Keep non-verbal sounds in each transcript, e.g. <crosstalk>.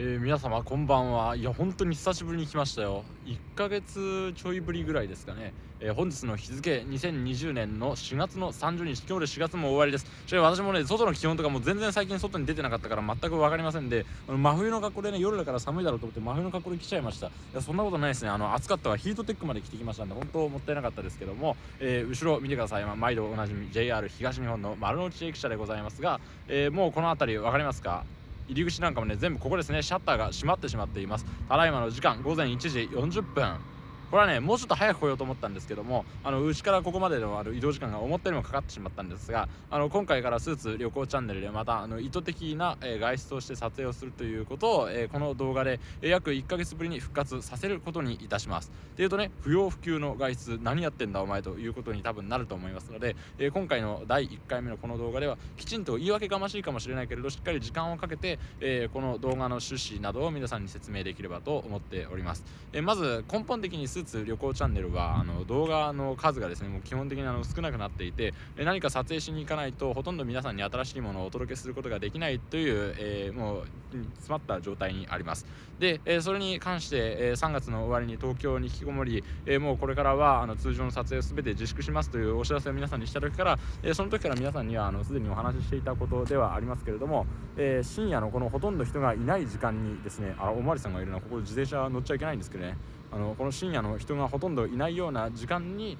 えー、皆様こんばんは。いや本当に久しぶりに来ましたよ。1ヶ月ちょいぶりぐらいですかね、えー、本日の日付2020年の4月の30日。今日で4月も終わりです。ちな私もね外の気温とかも全然最近外に出てなかったから全く分かりませんで真冬の格好でね夜だから寒いだろうと思って真冬の格好で来ちゃいました。いやそんなことないですね。あの暑かったわ。ヒートテックまで着てきましたんで本当もったいなかったですけども、えー、後ろ見てください、まあ、毎度おなじみ JR 東日本の丸の内駅舎でございますが、えもうこの辺り分かりますか？入り口なんかもね全部ここですね。シャッターが閉まってしまっています。ただいまの時間午前1時40分。これはねもうちょっと早く来ようと思ったんですけどもあのうちからここまでのあの移動時間が思ったよりもかかってしまったんですがあの今回からスーツ旅行チャンネルでまたあの意図的な、えー、外出をして撮影をするということを、えー、この動画で、約1ヶ月ぶりに復活させることにいたします。っていうとね不要不急の外出何やってんだお前ということに多分なると思いますので、え今回の第1回目のこの動画ではきちんと言い訳がましいかもしれないけれどしっかり時間をかけて、えこの動画の趣旨などを皆さんに説明できればと思っております、えまず根本的にスーツ旅行チャンネルはあの動画の数がですねもう基本的にあの少なくなっていて何か撮影しに行かないとほとんど皆さんに新しいものをお届けすることができないという、えー、もう詰まった状態にあります。で、え、それに関して、え、3月の終わりに東京に引きこもり、え、もうこれからはあの通常の撮影を全て自粛しますというお知らせを皆さんにした時から、えその時から皆さんにはあのすでにお話ししていたことではありますけれども、え深夜のこのほとんど人がいない時間にですねあおまわりさんがいるのはここ自転車乗っちゃいけないんですけどね。あのこの深夜の人がほとんどいないような時間に、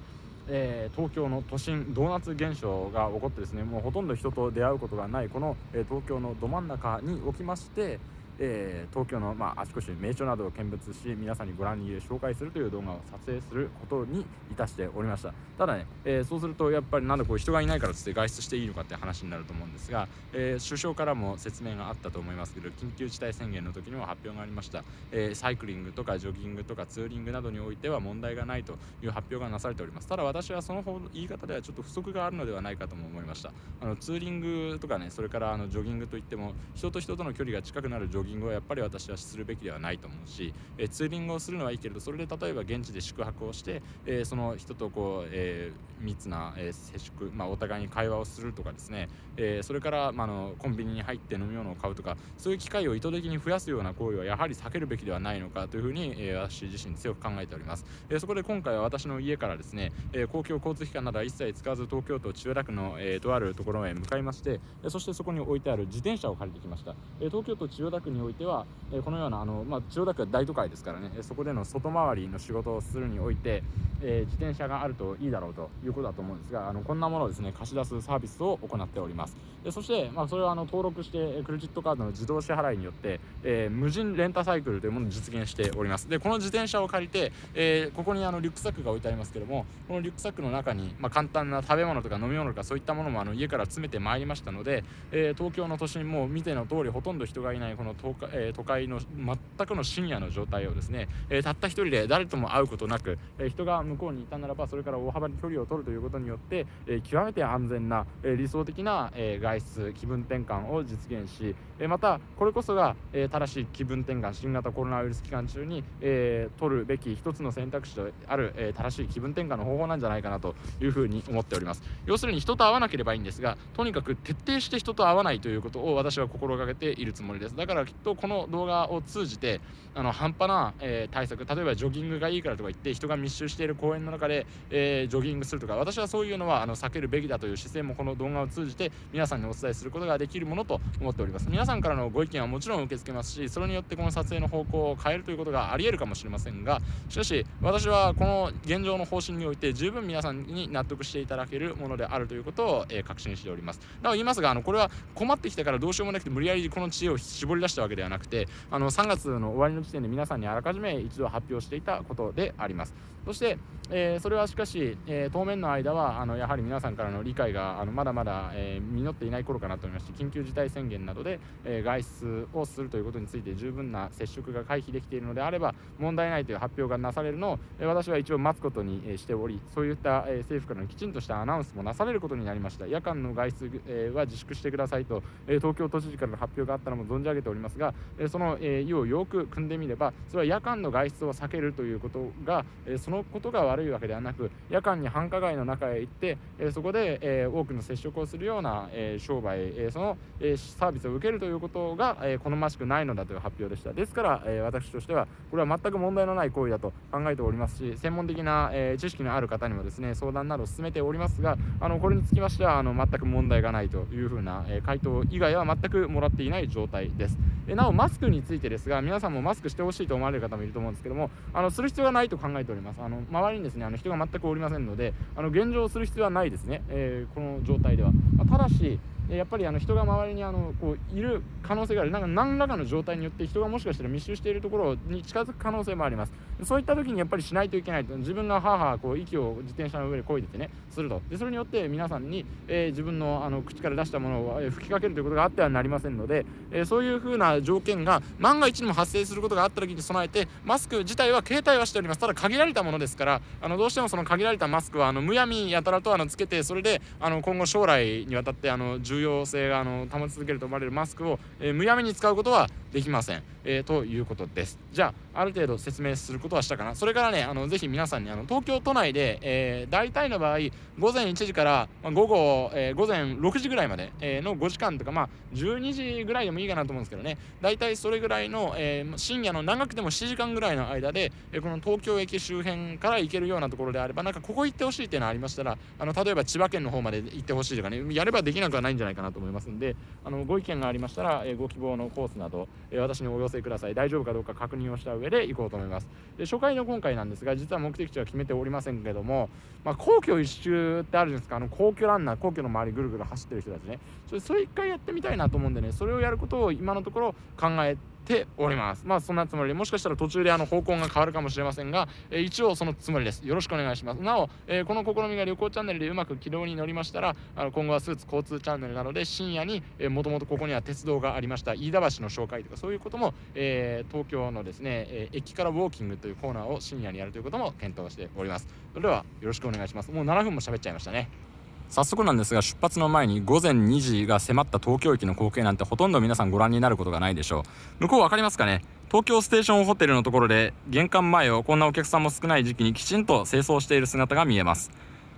えー、東京の都心ドーナツ現象が起こってですねもうほとんど人と出会うことがないこの、えー、東京のど真ん中におきましてえー、東京の、まあ、あちこち名所などを見物し皆さんにご覧に入れ紹介するという動画を撮影することにいたしておりました。ただね、えー、そうするとやっぱりなんでこう人がいないからつって外出していいのかって話になると思うんですが、えー、首相からも説明があったと思いますけど緊急事態宣言の時にも発表がありました、えサイクリングとかジョギングとかツーリングなどにおいては問題がないという発表がなされております。ただ私はその方言い方ではちょっと不足があるのではないかとも思いました。あのツーリングとかねそれからあのジョギングといっても人と人との距離が近くなるジョギングはやっぱり私はするべきではないと思うし、えツーリングをするのはいいけれどそれで例えば現地で宿泊をして、えその人とこう、え密な、え接触、まあ、お互いに会話をするとかですね、えそれから、まあのコンビニに入って飲み物を買うとかそういう機会を意図的に増やすような行為はやはり避けるべきではないのかというふうに、え私自身強く考えております、えそこで今回は私の家からですね、え公共交通機関などは一切使わず東京都千代田区の、えとあるところへ向かいまして、えそしてそこに置いてある自転車を借りてきました、え東京都千代田区においては、えこのようなあの、まあ、千代田区は大都会ですからねそこでの外回りの仕事をするにおいて、え、自転車があるといいだろうということだと思うんですがあのこんなものをですね貸し出すサービスを行っております。でそして、まあ、それはあの登録してクレジットカードの自動支払いによって、えー、無人レンタサイクルというものを実現しております。でこの自転車を借りて、えー、ここにあのリュックサックが置いてありますけどもこのリュックサックの中に、まあ、簡単な食べ物とか飲み物とかそういったものもあの家から詰めてまいりましたので、え東京の都心も見ての通りほとんど人がいないこの東都会,、え都会の全くの深夜の状態をですね、え、たった一人で誰とも会うことなく、え、人が向こうにいたならばそれから大幅に距離を取るということによって、え、極めて安全な、え理想的な、え外出気分転換を実現し、えまたこれこそが、え正しい気分転換新型コロナウイルス期間中に、え取るべき一つの選択肢である、え正しい気分転換の方法なんじゃないかなというふうに思っております。要するに人と会わなければいいんですがとにかく徹底して人と会わないということを私は心がけているつもりです。だからきっとこの動画を通じてあの半端な、えー、対策例えばジョギングがいいからとか言って人が密集している公園の中で、えー、ジョギングするとか私はそういうのはあの避けるべきだという姿勢もこの動画を通じて皆さんにお伝えすることができるものと思っております。皆さんからのご意見はもちろん受け付けますしそれによってこの撮影の方向を変えるということがありえるかもしれませんがしかし私はこの現状の方針において十分皆さんに納得していただけるものであるということを、えー、確信しております。なお言いますがあのこれは困ってきたからどうしようもなくて無理やりこの知恵を絞り出したわけではなくてあの3月の終わりの時点で皆さんにあらかじめ一度発表していたことであります。そして、えー、それはしかし、えー、当面の間はあのやはり皆さんからの理解があのまだまだ、えー、実っていない頃かなと思いまして緊急事態宣言などで、え外出をするということについて十分な接触が回避できているのであれば問題ないという発表がなされるのを、え私は一応待つことに、しておりそういった、え政府からのきちんとしたアナウンスもなされることになりました。夜間の外出、えは自粛してくださいと、え東京都知事からの発表があったのも存じ上げております。が、えその、え意をよく組んでみればそれは夜間の外出を避けるということが、えそのことが悪いわけではなく夜間に繁華街の中へ行って、えそこで、え多くの接触をするような、え商売、えその、えサービスを受けるということが、え好ましくないのだという発表でした。ですから、え私としてはこれは全く問題のない行為だと考えておりますし専門的な、え知識のある方にもですね相談などを進めておりますがあのこれにつきましてはあの全く問題がないというふうな、え回答以外は全くもらっていない状態です、えなおマスクについてですが皆さんもマスクしてほしいと思われる方もいると思うんですけどもあのする必要がないと考えております。あの周りにですねあの人が全くおりませんのであの現状する必要はないですね、えー、この状態では、まあ、ただしやっぱりあの人が周りにあのこういる可能性がある。なんか何らかの状態によって人がもしかしたら密集しているところに近づく可能性もあります。そういった時にやっぱりしないといけないと。自分がははこう息を自転車の上で漕いでてねすると。でそれによって皆さんに、えー、自分のあの口から出したものを、吹きかけるということがあってはなりませんので、えー、そういうふうな条件が万が一にも発生することがあった時に備えてマスク自体は携帯はしております。ただ限られたものですからあのどうしてもその限られたマスクはあのむやみやたらとあのつけてそれであの今後将来にわたってあの重重要性があの保ち続けると思われるマスクを、えー、むやみに使うことはできません、えー、ということです。じゃあある程度説明することはしたかな。それからねあのぜひ皆さんにあの東京都内で、えー、大体の場合午前1時から、まあ、午後、えー、午前6時ぐらいまで、えー、の5時間とかまあ12時ぐらいでもいいかなと思うんですけどね。大体それぐらいの、えー、深夜の長くても7時間ぐらいの間で、えー、この東京駅周辺から行けるようなところであればなんかここ行ってほしいっていうのがありましたらあの例えば千葉県の方まで行ってほしいとかねやればできなくはないんじゃないないかなと思いますんであのご意見がありましたら、え、ご希望のコースなど、え、私にお寄せください。大丈夫かどうか確認をした上で行こうと思います。で初回の今回なんですが実は目的地は決めておりませんけども、まあ、皇居一周ってあるじゃないですか。あの皇居ランナー皇居の周りぐるぐる走ってる人たちね。それそれ一回やってみたいなと思うんでねそれをやることを今のところ考えてております。まあそんなつもり。でもしかしたら途中であの方向が変わるかもしれませんが、えー、一応そのつもりです。よろしくお願いします。なお、えー、この試みが旅行チャンネルでうまく軌道に乗りましたらあの今後はスーツ交通チャンネルなので深夜にもともとここには鉄道がありました飯田橋の紹介とかそういうことも、えー、東京のですね、え駅からウォーキングというコーナーを深夜にやるということも検討しております。それではよろしくお願いします。もう7分も喋っちゃいましたね。早速なんですが出発の前に午前2時が迫った東京駅の光景なんてほとんど皆さんご覧になることがないでしょう。向こう分かりますかね？東京ステーションホテルのところで玄関前をこんなお客さんも少ない時期にきちんと清掃している姿が見えます。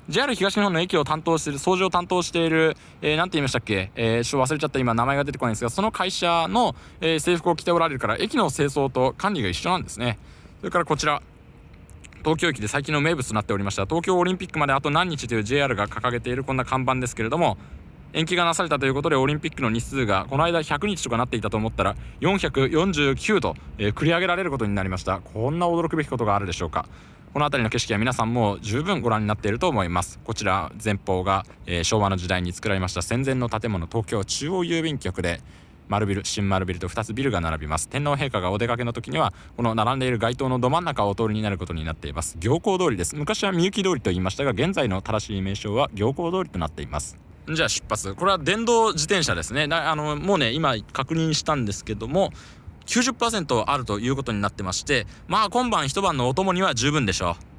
JR 東日本の駅を担当している掃除を担当している、えー、て言いましたっけ、えー、ちょっと忘れちゃった今名前が出てこないんですがその会社の、えー、制服を着ておられるから駅の清掃と管理が一緒なんですね。それからこちら東京駅で最近の名物となっておりました東京オリンピックまであと何日という JR が掲げているこんな看板ですけれども延期がなされたということでオリンピックの日数がこの間100日とかなっていたと思ったら449と、えー、繰り上げられることになりました。こんな驚くべきことがあるでしょうか。この辺りの景色は皆さんも十分ご覧になっていると思います。こちら前方が、えー、昭和の時代に作られました戦前の建物東京中央郵便局で丸ビル新丸ビルと2つビルが並びます。天皇陛下がお出かけの時にはこの並んでいる街灯のど真ん中をお通りになることになっています。行幸通りです。昔はみゆき通りと言いましたが現在の正しい名称は行幸通りとなっています。じゃあ出発。これは電動自転車ですね。あのもうね今確認したんですけども90%あるということになってましてまあ今晩一晩のお供には十分でしょう。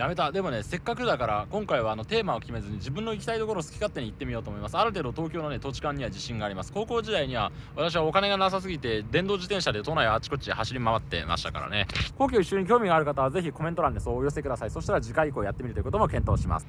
やめた。でもねせっかくだから今回はあのテーマを決めずに自分の行きたいところを好き勝手に行ってみようと思います。ある程度東京のね土地勘には自信があります。高校時代には私はお金がなさすぎて電動自転車で都内あちこち走り回ってましたからね。皇居一緒に興味がある方はぜひコメント欄でそうお寄せください。そしたら次回以降やってみるということも検討します。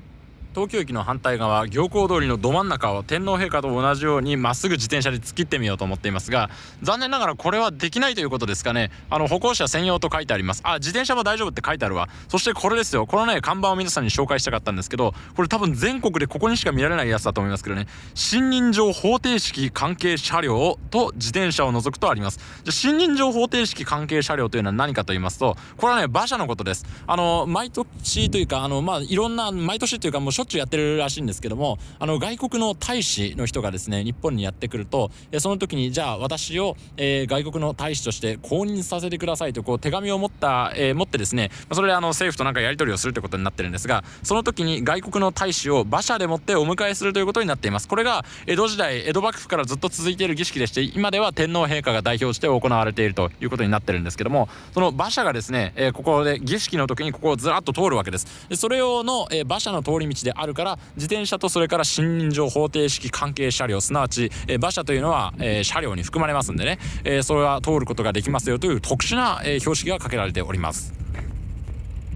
東京駅の反対側行幸通りのど真ん中を天皇陛下と同じようにまっすぐ自転車で突っ切ってみようと思っていますが残念ながらこれはできないということですかね。あの歩行者専用と書いてあります。あ自転車も大丈夫って書いてあるわ。そしてこれですよ。このね看板を皆さんに紹介したかったんですけどこれ多分全国でここにしか見られないやつだと思いますけどね。信任状方程式関係車両と自転車を除くとあります。じゃ信任状方程式関係車両というのは何かと言いますとこれはね馬車のことです。あの毎年というかあのまあいろんな毎年というかもうょっちゅうやってるらしいんですけどもあの外国の大使の人がですね日本にやってくるとその時にじゃあ私を、え、外国の大使として公認させてくださいとこう手紙を持った、え、持ってですねそれであの政府となんかやり取りをするということになってるんですがその時に外国の大使を馬車でもってお迎えするということになっています。これが江戸時代江戸幕府からずっと続いている儀式でして今では天皇陛下が代表して行われているということになってるんですけどもその馬車がですね、え、ここで儀式の時にここをずらっと通るわけです。それ用の、え馬車の通り道であるから自転車とそれから信任状方程式関係車両すなわち、え馬車というのは、え車両に含まれますんでね、えそれは通ることができますよという特殊な、え標識がかけられております。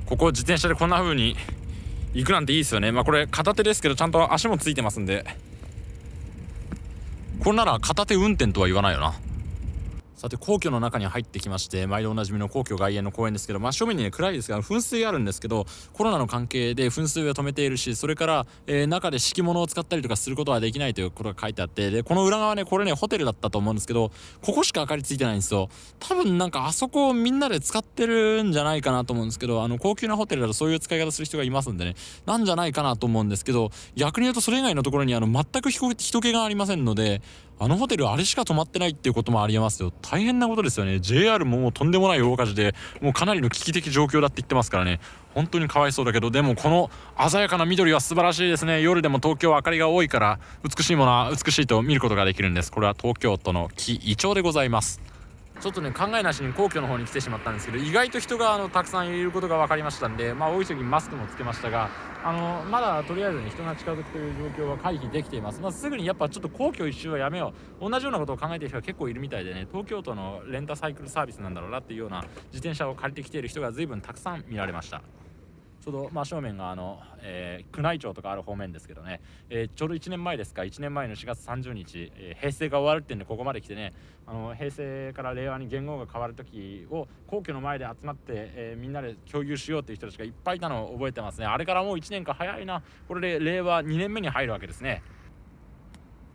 ここ自転車でこんな風に行くなんていいですよね。まあこれ片手ですけどちゃんと足もついてますんで。これなら片手運転とは言わないよな。さて皇居の中に入ってきまして毎度おなじみの皇居外苑の公園ですけど真正面にね暗いですが噴水があるんですけどコロナの関係で噴水は止めているしそれから、えー、中で敷物を使ったりとかすることはできないということが書いてあってでこの裏側ねこれねホテルだったと思うんですけどここしか明かりついてないんですよ。多分なんかあそこをみんなで使ってるんじゃないかなと思うんですけどあの高級なホテルだとそういう使い方する人がいますんでね。なんじゃないかなと思うんですけど逆に言うとそれ以外のところにあの全く人気がありませんのであのホテルあれしか泊まってないっていうこともありえますよ。大変なことですよね。JR ももうとんでもない大火事でもうかなりの危機的状況だって言ってますからね。本当にかわいそうだけどでもこの鮮やかな緑は素晴らしいですね。夜でも東京は明かりが多いから美しいものは美しいと見ることができるんです。これは東京都の木イチョウでございます。ちょっとね考えなしに皇居の方に来てしまったんですけど意外と人があのたくさんいることが分かりましたんでまあ大急ぎマスクもつけましたがあのまだとりあえずね人が近づくという状況は回避できています、まあ、すぐにやっぱちょっと皇居一周はやめよう。同じようなことを考えている人が結構いるみたいでね東京都のレンタサイクルサービスなんだろうなっていうような自転車を借りてきている人が随分たくさん見られました。ちょうど真正面があの、えー、宮内庁とかある方面ですけどね、えー、ちょうど1年前ですか。1年前の4月30日、えー、平成が終わるってんでここまで来てね。あの平成から令和に元号が変わる時を皇居の前で集まって、えみんなで共有しようっていう人たちがいっぱいいたのを覚えてますね。あれからもう1年か早いな。これで令和2年目に入るわけですね。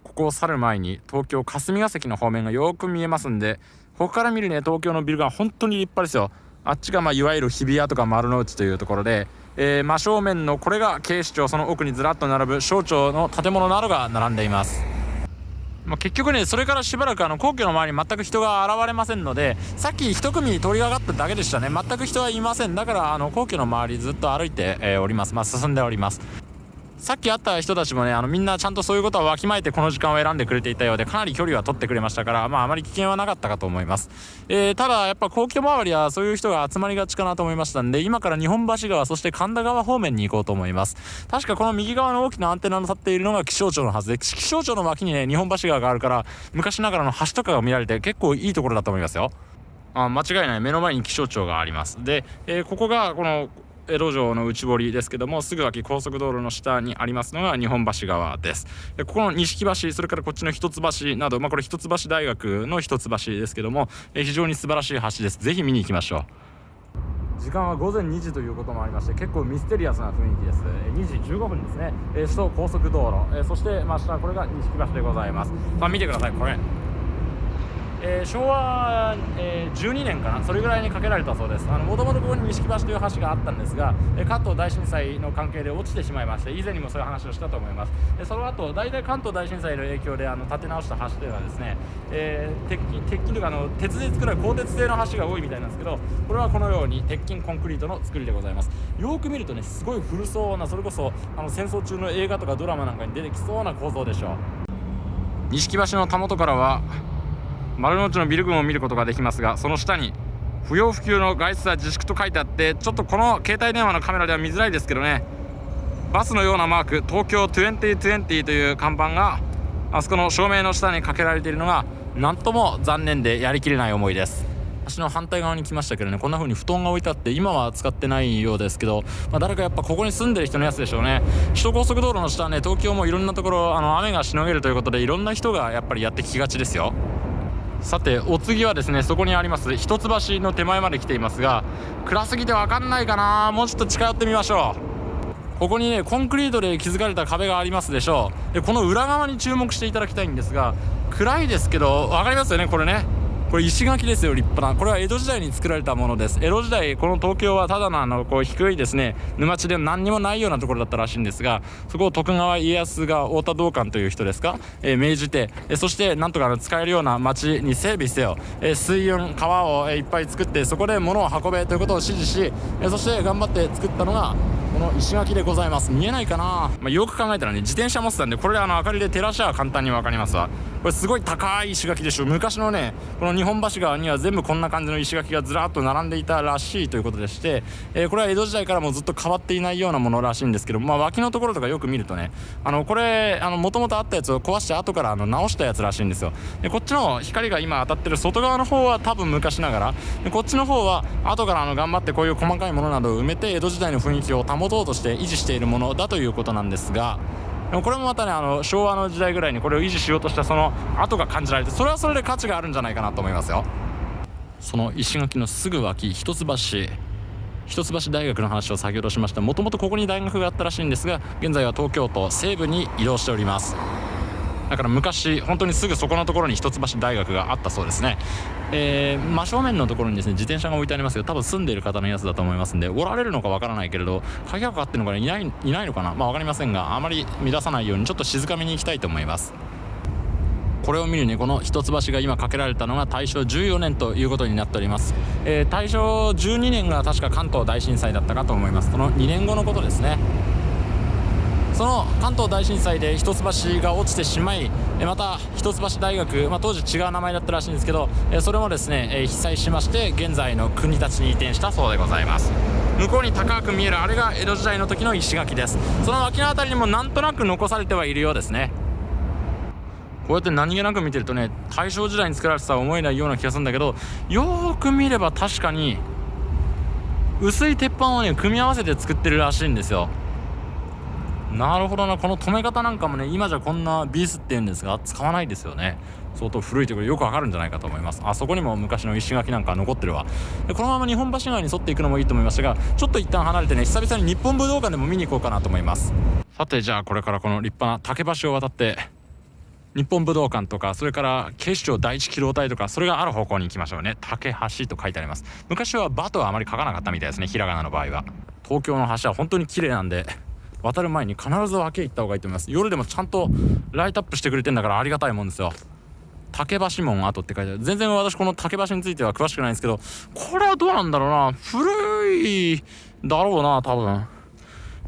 ここを去る前に東京霞が関の方面がよく見えますんでここから見るね東京のビルが本当に立派ですよ。あっちがまあいわゆる日比谷とか丸の内というところでえー、真正面のこれが警視庁その奥にずらっと並ぶ省庁の建物などが並んでいます。まあ、結局ねそれからしばらくあの皇居の周りに全く人が現れませんのでさっき1組に通りがかっただけでしたね。全く人はいません。だからあの皇居の周りずっと歩いて、え、おります。まあ進んでおります。さっき会った人たちもねあのみんなちゃんとそういうことはわきまえてこの時間を選んでくれていたようでかなり距離は取ってくれましたからまああまり危険はなかったかと思います、えー、ただやっぱ皇居周りはそういう人が集まりがちかなと思いましたんで今から日本橋川そして神田川方面に行こうと思います。確かこの右側の大きなアンテナの立っているのが気象庁のはずで気象庁の脇にね日本橋川があるから昔ながらの橋とかが見られて結構いいところだと思いますよ。あ間違いない。目の前に気象庁があります。で、えー、ここがこの江戸城の内堀ですけどもすぐ脇高速道路の下にありますのが日本橋川です。でここの錦橋それからこっちの一橋など、まあ、これ一橋大学の一橋ですけどもえ非常に素晴らしい橋です。ぜひ見に行きましょう。時間は午前2時ということもありまして結構ミステリアスな雰囲気です。2時15分ですね、え首都高速道路、えそして真下これが錦橋でございます。さあ見てくださいこれ。えー、昭和、えー、12年かなそれぐらいに架けられたそうです。もともとここに錦橋という橋があったんですが、えー、関東大震災の関係で落ちてしまいまして以前にもそういう話をしたと思います。でその後大体関東大震災の影響であの建て直した橋というのはですね、えー、鉄筋鉄筋というかあの鉄で作られる鋼鉄製の橋が多いみたいなんですけどこれはこのように鉄筋コンクリートの作りでございます。よく見るとねすごい古そうなそれこそあの戦争中の映画とかドラマなんかに出てきそうな構造でしょう。錦橋のたもとからは丸の内のビル群を見ることができますがその下に不要不急の外出は自粛と書いてあってちょっとこの携帯電話のカメラでは見づらいですけどね。バスのようなマーク東京2020という看板があそこの照明の下にかけられているのが何とも残念でやりきれない思いです。橋の反対側に来ましたけどねこんな風に布団が置いてあって今は使ってないようですけど、まあ、誰かやっぱここに住んでる人のやつでしょうね。首都高速道路の下はね東京もいろんなところあの雨がしのげるということでいろんな人がやっぱりやってきがちですよ。さてお次はですねそこにあります一橋の手前まで来ていますが暗すぎて分かんないかなもうちょっと近寄ってみましょう。ここにねコンクリートで築かれた壁がありますでしょう。でこの裏側に注目していただきたいんですが暗いですけど分かりますよねこれね。これ石垣ですよ立派な。これは江戸時代に作られたものです。江戸時代この東京はただのあのこう低いですね。沼地で何にもないようなところだったらしいんですがそこを徳川家康が太田道館という人ですか、えー、命じて、えー、そしてなんとか使えるような町に整備せよ、えー、水運川を、えいっぱい作ってそこで物を運べということを指示し、えそして頑張って作ったのがこの石垣でございます。見えないかな、まあ、よく考えたらね自転車持ってたんでこれあの明かりで照らしは簡単に分かりますわ。これすごい高い石垣でしょ。昔のねこの日本橋川には全部こんな感じの石垣がずらっと並んでいたらしいということでして、えー、これは江戸時代からもずっと変わっていないようなものらしいんですけど、まあ、脇のところとかよく見るとねあのこれもともとあったやつを壊して後からあの直したやつらしいんですよ。でこっちの光が今当たってる外側の方は多分昔ながらでこっちの方は後からあの頑張ってこういう細かいものなどを埋めて江戸時代の雰囲気を保とうとして維持しているものだということなんですがでもこれもまたねあの昭和の時代ぐらいにこれを維持しようとしたその跡が感じられてそれはそれで価値があるんじゃないかなと思いますよ。その石垣のすぐ脇一橋。一橋大学の話を先ほどしました。もともとここに大学があったらしいんですが現在は東京都西部に移動しております。だから昔本当にすぐそこのところに一橋大学があったそうですね、えー、真正面のところにですね自転車が置いてありますけど多分住んでいる方のやつだと思いますんでおられるのかわからないけれど鍵がかかってるのかいないいないのかな？まあ分かりませんがあまり乱さないようにちょっと静かめに行きたいと思います。これを見るにこの一橋が今架けられたのが大正14年ということになっております、えー、大正12年が確か関東大震災だったかと思います。その2年後のことですね。その関東大震災で一橋が落ちてしまいまた一橋大学、まあ、当時違う名前だったらしいんですけどそれもですね被災しまして現在の国立に移転したそうでございます。向こうに高く見えるあれが江戸時代の時の石垣です。その脇の辺りにもなんとなく残されてはいるようですね。こうやって何気なく見てるとね大正時代に作られてた思えないような気がするんだけどよーく見れば確かに薄い鉄板をね組み合わせて作ってるらしいんですよ。なるほどな。この止め方なんかもね今じゃこんなビースって言うんですが使わないですよね。相当古いということでよくわかるんじゃないかと思います。あそこにも昔の石垣なんか残ってるわ。でこのまま日本橋川に沿っていくのもいいと思いましたがちょっと一旦離れてね久々に日本武道館でも見に行こうかなと思います。さてじゃあこれからこの立派な竹橋を渡って日本武道館とかそれから警視庁第一機動隊とかそれがある方向に行きましょうね。竹橋と書いてあります。昔はバとはあまり書かなかったみたいですねひらがなの場合は。東京の橋は本当に綺麗なんで渡る前に必ず脇へ行った方がいいと思います。夜でもちゃんとライトアップしてくれてんだからありがたいもんですよ。竹橋門跡って書いてある。全然私この竹橋については詳しくないんですけどこれはどうなんだろうな。古いだろうな多分。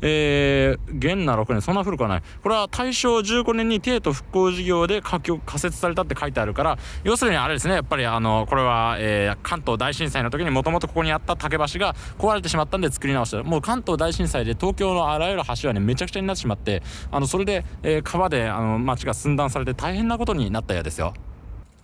えー、元那6年、そんな古くはない。これは大正15年に帝都復興事業で仮設されたって書いてあるから、要するにあれですね、やっぱりあの、これは、えー、関東大震災の時にもともとここにあった竹橋が壊れてしまったんで作り直した。もう関東大震災で東京のあらゆる橋はね、めちゃくちゃになってしまって、あの、それで、えー、川で、あの、町が寸断されて大変なことになったようですよ。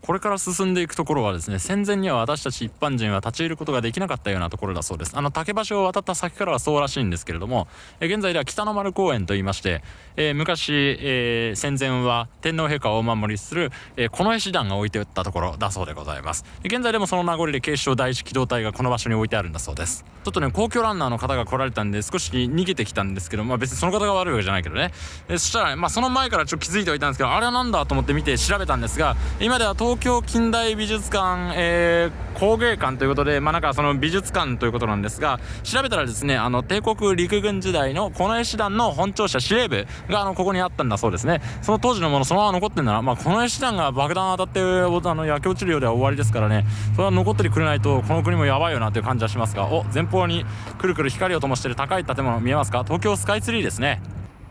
これから進んでいくところはですね戦前には私たち一般人は立ち入ることができなかったようなところだそうです。あの竹橋を渡った先からはそうらしいんですけれども、え現在では北の丸公園といいまして、えー、昔、えー、戦前は天皇陛下をお守りする、えー、近衛師団が置いておったところだそうでございます。現在でもその名残で警視庁第一機動隊がこの場所に置いてあるんだそうです。ちょっとね皇居ランナーの方が来られたんで少し逃げてきたんですけどまあ別にその方が悪いわけじゃないけどね、そしたら、まあその前からちょっと気づいてはいたんですけどあれは何だと思って見て調べたんですが今では東京近代美術館、えー、工芸館ということで、まあなんかその美術館ということなんですが、調べたらですね、あの帝国陸軍時代の近衛師団の本庁舎司令部があのここにあったんだそうですね。その当時のものそのまま残ってんなら、まあ近衛師団が爆弾当たってあの焼け落ちるようでは終わりですからね、それは残ってくれないとこの国もやばいよなという感じはしますが、お、前方にくるくる光を灯している高い建物見えますか？東京スカイツリーですね。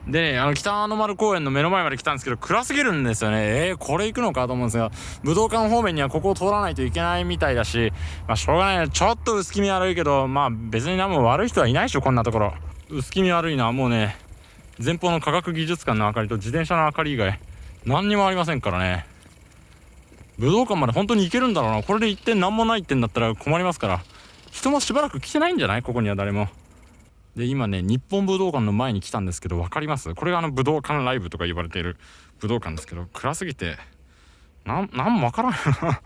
でね、あの、北の丸公園の目の前まで来たんですけど、暗すぎるんですよね。えー、これ行くのかと思うんですが、武道館方面にはここを通らないといけないみたいだし、まあ、しょうがない。ちょっと薄気味悪いけど、まあ、別に何も悪い人はいないでしょ、こんなところ。薄気味悪いのはもうね、前方の科学技術館の明かりと自転車の明かり以外、何にもありませんからね。武道館まで本当に行けるんだろうな。これで行って何もないってんだったら困りますから。人もしばらく来てないんじゃない？ここには誰も。で今ね日本武道館の前に来たんですけど分かります？これがあの武道館ライブとか言われている武道館ですけど暗すぎてななんも分からんよな。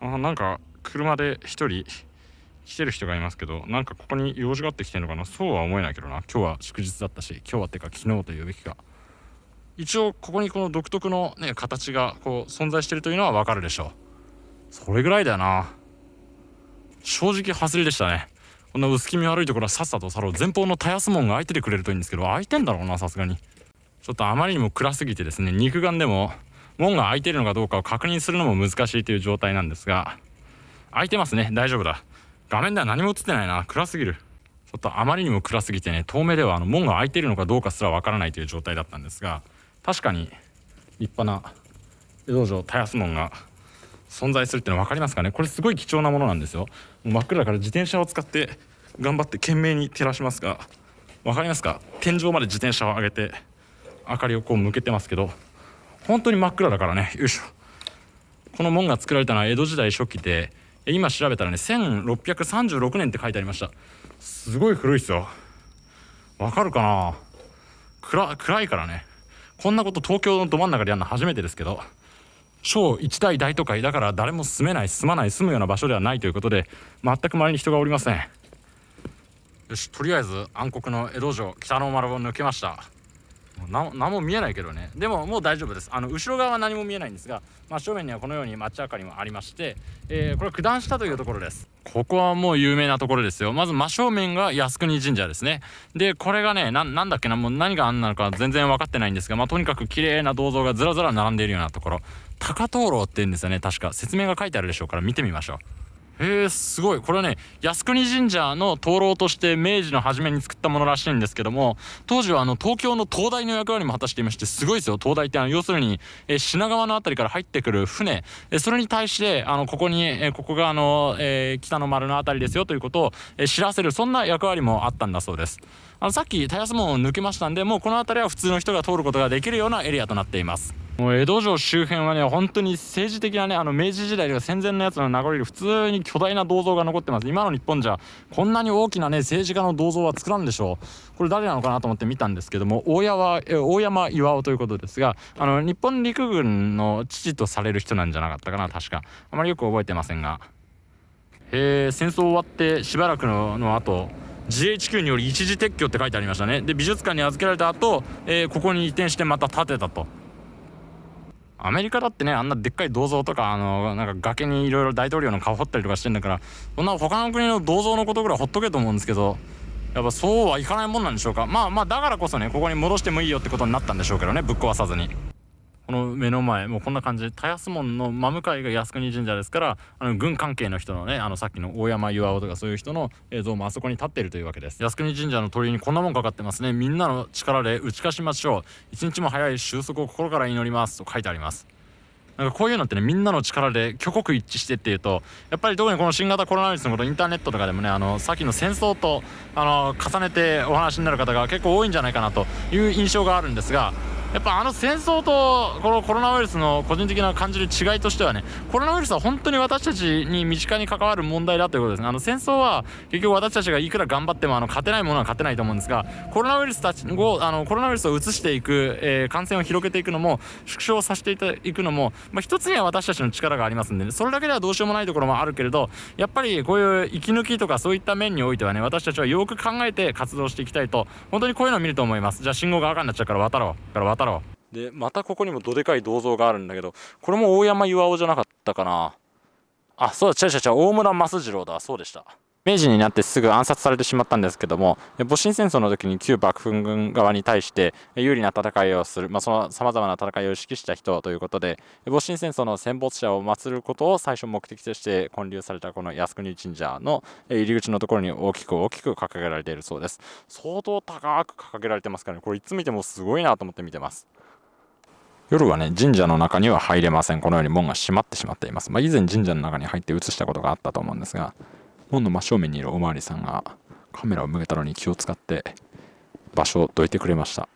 <laughs> あなんか車で1人来てる人がいますけどなんかここに用事があって来てるのかな？そうは思えないけどな。今日は祝日だったし今日はってか昨日というべきか。一応ここにこの独特のね形がこう存在してるというのは分かるでしょう。それぐらいだよな。正直外れでしたね。こんな薄気味悪いところはさっさと去ろう前方のたやす門が開いててくれるといいんですけど開いてんだろうなさすがに。ちょっとあまりにも暗すぎてですね肉眼でも門が開いてるのかどうかを確認するのも難しいという状態なんですが。開いてますね大丈夫だ。画面では何も映ってないな暗すぎる。ちょっとあまりにも暗すぎてね遠目ではあの門が開いてるのかどうかすらわからないという状態だったんですが確かに立派な江戸城田安門が存在するっていうの分かりますかね？これすごい貴重なものなんですよ。真っ暗だから自転車を使って頑張って懸命に照らしますが分かりますか？天井まで自転車を上げて明かりをこう向けてますけど本当に真っ暗だからね。よいしょ。この門が作られたのは江戸時代初期で今調べたらね1636年って書いてありました。すごい古いっすよ。わかるかな？暗暗いからね。こんなこと東京のど真ん中でやるの初めてですけど。超一大大都会だから誰も住めない住まない住むような場所ではないということで全く周りに人がおりません。よしとりあえず暗黒の江戸城北の丸を抜けました。何も見えないけどね。でももう大丈夫です。あの後ろ側は何も見えないんですが真正面にはこのように街明かりもありまして、えー、これ九段下というところです。ここはもう有名なところですよ。まず真正面が靖国神社ですね。でこれがねなんだっけなもう何があんなのか全然分かってないんですがまあとにかく綺麗な銅像がずらずら並んでいるようなところ。高灯籠って言うんですよね。確か。説明が書いてあるでしょうから見てみましょう。へえすごい。これはね靖国神社の灯籠として明治の初めに作ったものらしいんですけども当時はあの東京の灯台の役割も果たしていましてすごいですよ。灯台ってあの要するに、え品川の辺りから入ってくる船、えそれに対してあのここに、えここがあの、えー、北の丸の辺りですよということを、え知らせるそんな役割もあったんだそうです。あのさっき田安門を抜けましたんでもうこの辺りは普通の人が通ることができるようなエリアとなっています。もう江戸城周辺はね本当に政治的なねあの明治時代とか戦前のやつの名残で普通に巨大な銅像が残ってます。今の日本じゃこんなに大きなね政治家の銅像は作らんでしょう。これ誰なのかなと思って見たんですけども大山大山巌ということですがあの日本陸軍の父とされる人なんじゃなかったかな確か。あまりよく覚えてませんが。え戦争終わってしばらくのの後 GHQ により一時撤去って書いてありましたね。で美術館に預けられた後、えー、ここに移転してまた建てたと。アメリカだってねあんなでっかい銅像とかあのなんか崖にいろいろ大統領の顔掘ったりとかしてんだからそんな他の国の銅像のことぐらいほっとけと思うんですけどやっぱそうはいかないもんなんでしょうかまあまあだからこそねここに戻してもいいよってことになったんでしょうけどねぶっ壊さずに。この目の前もうこんな感じで田安門の真向かいが靖国神社ですからあの軍関係の人のねあのさっきの大山巌とかそういう人の映像もあそこに立っているというわけです。靖国神社の鳥居にこんなもんかかってますね。みんなの力で打ち勝ちましょう。一日も早い収束を心から祈ります。と書いてあります。なんかこういうのってねみんなの力で挙国一致してっていうとやっぱり特にこの新型コロナウイルスのことインターネットとかでもねあのさっきの戦争とあの重ねてお話になる方が結構多いんじゃないかなという印象があるんですがやっぱあの戦争とこのコロナウイルスの個人的な感じる違いとしてはねコロナウイルスは本当に私たちに身近に関わる問題だということですね。あの戦争は結局私たちがいくら頑張ってもあの勝てないものは勝てないと思うんですがコロナウイルスたちをあのコロナウイルスを移していく、えー、感染を広げていくのも縮小させていくのも、まあ、一つには私たちの力がありますんで、ね、それだけではどうしようもないところもあるけれどやっぱりこういう息抜きとかそういった面においてはね私たちはよく考えて活動していきたいと本当にこういうのを見ると思います。じゃあ信号が赤になっちゃうから渡ろう。から渡ろう。でまたここにもどでかい銅像があるんだけどこれも大山巌じゃなかったかな。あそうだ違う違う違う大村益次郎だ。そうでした。明治になってすぐ暗殺されてしまったんですけども戊辰戦争の時に旧幕府軍側に対して有利な戦いをする、まあ、そのさまざまな戦いを指揮した人ということで戊辰戦争の戦没者を祀ることを最初目的として建立されたこの靖国神社の入り口のところに大きく大きく掲げられているそうです相当高く掲げられてますからねこれいつ見てもすごいなと思って見てます夜はね、神社の中には入れません。このように門が閉まってしまっています。まあ、以前神社の中に入って映したことがあったと思うんですが、門の真正面にいるおまわりさんがカメラを向けたのに気を使って場所をどいてくれました。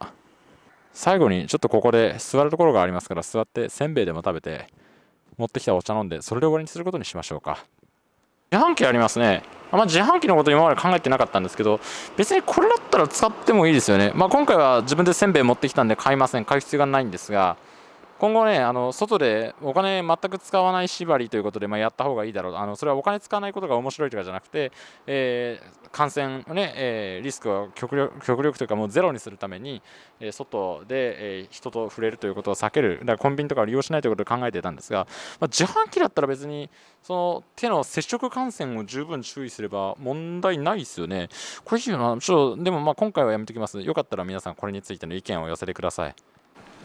最後にちょっとここで座るところがありますから座ってせんべいでも食べて持ってきたお茶飲んでそれで終わりにすることにしましょうか。自販機ありますねあん。ま、自販機のこと今まで考えてなかったんですけど別にこれだったら使ってもいいですよね。まあ、今回は自分でせんべい持ってきたんで買いません。買う必要がないんですが今後ね、あの外でお金全く使わない縛りということで、まあ、やった方がいいだろうあのそれはお金使わないことが面白いとかじゃなくて、えー、感染ね、えー、リスクを極力極力というかもうゼロにするために、えー、外で、えー、人と触れるということを避けるだからコンビニとかを利用しないということを考えてたんですが、まあ、自販機だったら別にその手の接触感染を十分注意すれば問題ないですよね。これいいよなちょっとでもまあ今回はやめておきます。よかったら皆さんこれについての意見を寄せてください。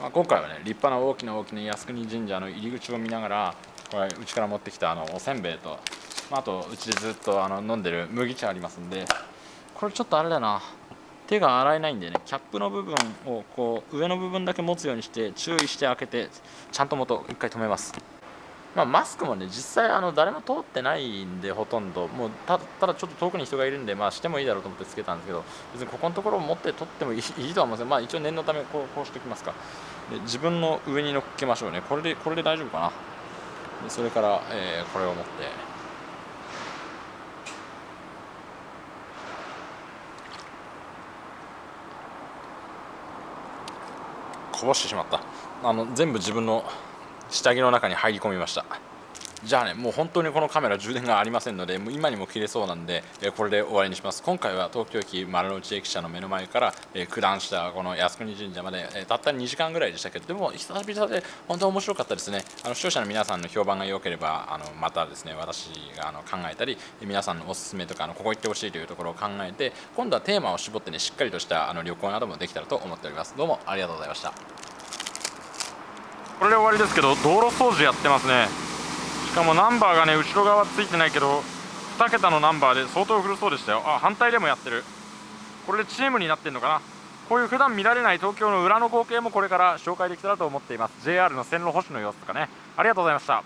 まあ、今回はね立派な大きな大きな靖国神社の入り口を見ながらこれうちから持ってきたあのおせんべいと、まあ、あとうちでずっとあの飲んでる麦茶ありますんでこれちょっとあれだな。手が洗えないんでねキャップの部分をこう上の部分だけ持つようにして注意して開けてちゃんと元一回止めます。まあ、マスクもね実際あの誰も通ってないんでほとんど。もうただちょっと遠くに人がいるんでまあしてもいいだろうと思ってつけたんですけど別にここのところを持って取ってもいい <laughs> いいとは思うんですまあ一応念のためこうこうしておきますか。で自分の上に乗っけましょうね。これでこれで大丈夫かな。でそれから、えー、これを持って。こぼしてしまった。あの全部自分の下着の中に入り込みました。じゃあねもう本当にこのカメラ充電がありませんのでもう今にも切れそうなんで、これで終わりにします。今回は東京駅丸の内駅舎の目の前から、九段下この靖国神社まで、たった2時間ぐらいでしたけどでも久々で本当に面白かったですね。あの視聴者の皆さんの評判が良ければあのまたですね私があの考えたり皆さんのおすすめとかあのここ行ってほしいというところを考えて今度はテーマを絞ってねしっかりとしたあの旅行などもできたらと思っております。どうもありがとうございました。これで終わりですけど道路掃除やってますね。しかもナンバーがね後ろ側ついてないけど2桁のナンバーで相当古そうでしたよ。あ反対でもやってる。これでチームになってんのかな。こういう普段見られない東京の裏の光景もこれから紹介できたらと思っています。JR の線路保守の様子とかね。ありがとうございました。